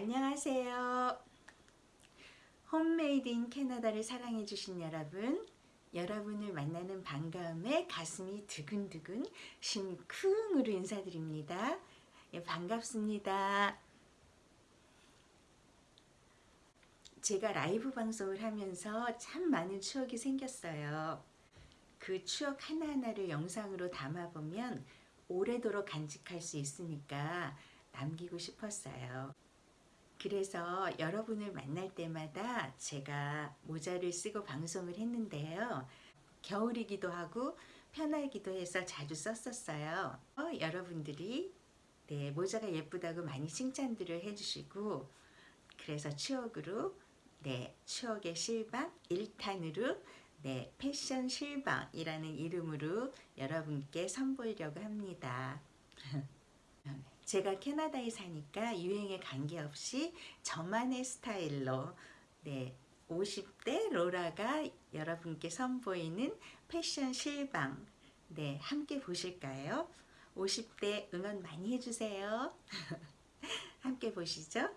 안녕하세요. 홈메이드 인 캐나다를 사랑해 주신 여러분 여러분을 만나는 반가움에 가슴이 두근두근 심쿵으로 인사드립니다. 예, 반갑습니다. 제가 라이브 방송을 하면서 참 많은 추억이 생겼어요. 그 추억 하나하나를 영상으로 담아보면 오래도록 간직할 수 있으니까 남기고 싶었어요. 그래서 여러분을 만날 때마다 제가 모자를 쓰고 방송을 했는데요. 겨울이기도 하고 편하기도 해서 자주 썼었어요. 어, 여러분들이 네, 모자가 예쁘다고 많이 칭찬들을 해주시고 그래서 추억으로 네, 추억의 실방 1탄으로 네, 패션 실방이라는 이름으로 여러분께 선보이려고 합니다. 제가 캐나다에 사니까 유행에 관계없이 저만의 스타일로 네, 50대 로라가 여러분께 선보이는 패션 실방 네, 함께 보실까요? 50대 응원 많이 해주세요. 함께 보시죠.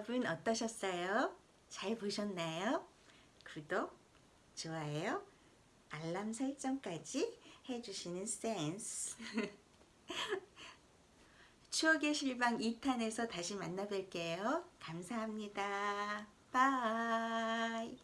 여러분 어떠셨어요? 잘 보셨나요? 구독, 좋아요, 알람 설정까지 해주시는 센스 추억의 실방 2탄에서 다시 만나 뵐게요. 감사합니다. bye